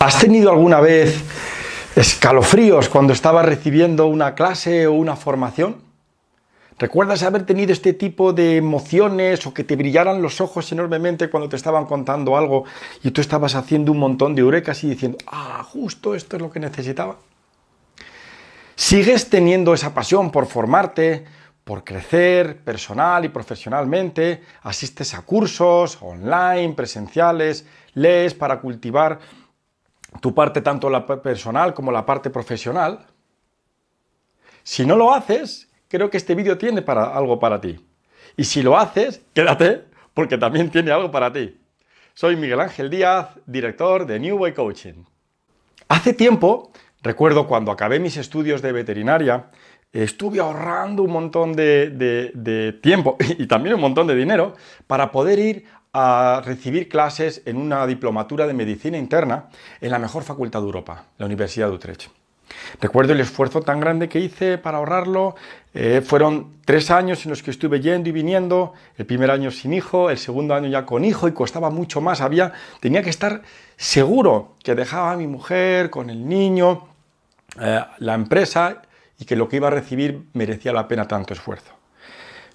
¿Has tenido alguna vez escalofríos cuando estabas recibiendo una clase o una formación? ¿Recuerdas haber tenido este tipo de emociones o que te brillaran los ojos enormemente cuando te estaban contando algo y tú estabas haciendo un montón de eurekas y diciendo, ah, justo esto es lo que necesitaba? ¿Sigues teniendo esa pasión por formarte, por crecer personal y profesionalmente? ¿Asistes a cursos online, presenciales? ¿Lees para cultivar tu parte tanto la personal como la parte profesional. Si no lo haces, creo que este vídeo tiene algo para ti. Y si lo haces, quédate, porque también tiene algo para ti. Soy Miguel Ángel Díaz, director de New Way Coaching. Hace tiempo, recuerdo cuando acabé mis estudios de veterinaria, estuve ahorrando un montón de, de tiempo y también un montón de dinero para poder ir a recibir clases en una diplomatura de medicina interna en la mejor facultad de Europa, la Universidad de Utrecht. Recuerdo el esfuerzo tan grande que hice para ahorrarlo, eh, fueron tres años en los que estuve yendo y viniendo, el primer año sin hijo, el segundo año ya con hijo y costaba mucho más, había, tenía que estar seguro que dejaba a mi mujer con el niño, eh, la empresa y que lo que iba a recibir merecía la pena tanto esfuerzo.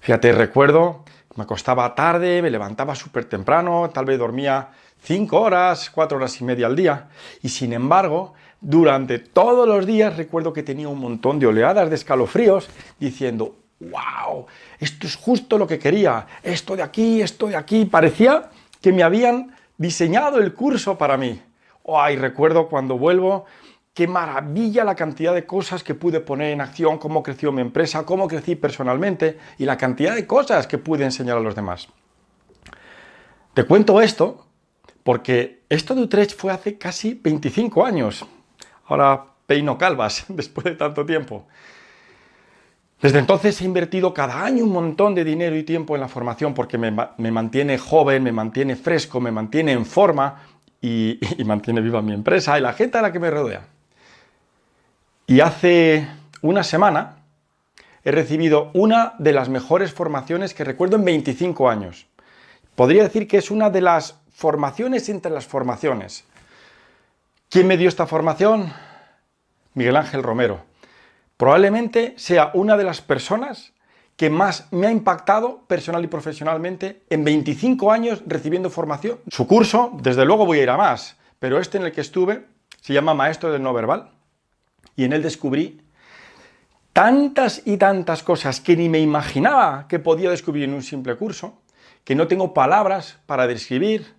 Fíjate, recuerdo me acostaba tarde, me levantaba súper temprano, tal vez dormía cinco horas, cuatro horas y media al día. Y sin embargo, durante todos los días recuerdo que tenía un montón de oleadas de escalofríos diciendo, wow, esto es justo lo que quería, esto de aquí, esto de aquí. Parecía que me habían diseñado el curso para mí. Ay, recuerdo cuando vuelvo qué maravilla la cantidad de cosas que pude poner en acción, cómo creció mi empresa, cómo crecí personalmente y la cantidad de cosas que pude enseñar a los demás. Te cuento esto porque esto de Utrecht fue hace casi 25 años. Ahora peino calvas después de tanto tiempo. Desde entonces he invertido cada año un montón de dinero y tiempo en la formación porque me, mantiene joven, me mantiene fresco, me mantiene en forma y, y mantiene viva mi empresa y la gente a la que me rodea. Y hace una semana he recibido una de las mejores formaciones que recuerdo en 25 años. Podría decir que es una de las formaciones entre las formaciones. ¿Quién me dio esta formación? Miguel Ángel Romero. Probablemente sea una de las personas que más me ha impactado personal y profesionalmente en 25 años recibiendo formación. Su curso, desde luego voy a ir a más, pero este en el que estuve se llama Maestro del No Verbal y en él descubrí tantas y tantas cosas que ni me imaginaba que podía descubrir en un simple curso, que no tengo palabras para describir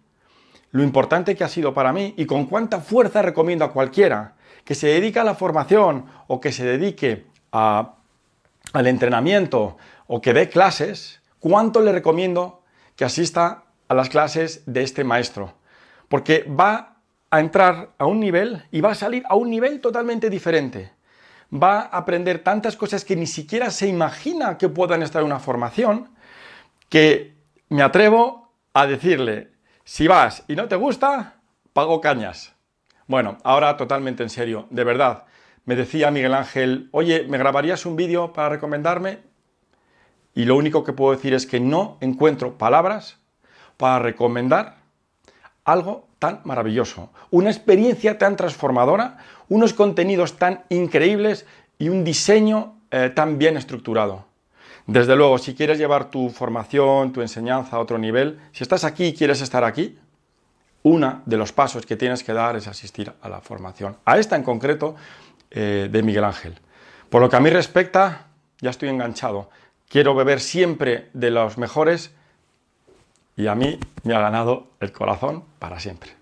lo importante que ha sido para mí y con cuánta fuerza recomiendo a cualquiera que se dedique a la formación o que se dedique al entrenamiento o que dé clases, cuánto le recomiendo que asista a las clases de este maestro, porque va a entrar a un nivel y va a salir a un nivel totalmente diferente. Va a aprender tantas cosas que ni siquiera se imagina que puedan estar en una formación, que me atrevo a decirle, si vas y no te gusta, pago cañas. Bueno, ahora totalmente en serio, de verdad. Me decía Miguel Ángel, oye, ¿me grabarías un vídeo para recomendarme? Y lo único que puedo decir es que no encuentro palabras para recomendar algo tan maravilloso, una experiencia tan transformadora, unos contenidos tan increíbles y un diseño eh, tan bien estructurado. Desde luego, si quieres llevar tu formación, tu enseñanza a otro nivel, si estás aquí y quieres estar aquí, uno de los pasos que tienes que dar es asistir a la formación, a esta en concreto eh, de Miguel Ángel. Por lo que a mí respecta, ya estoy enganchado. Quiero beber siempre de los mejores y a mí me ha ganado el corazón para siempre.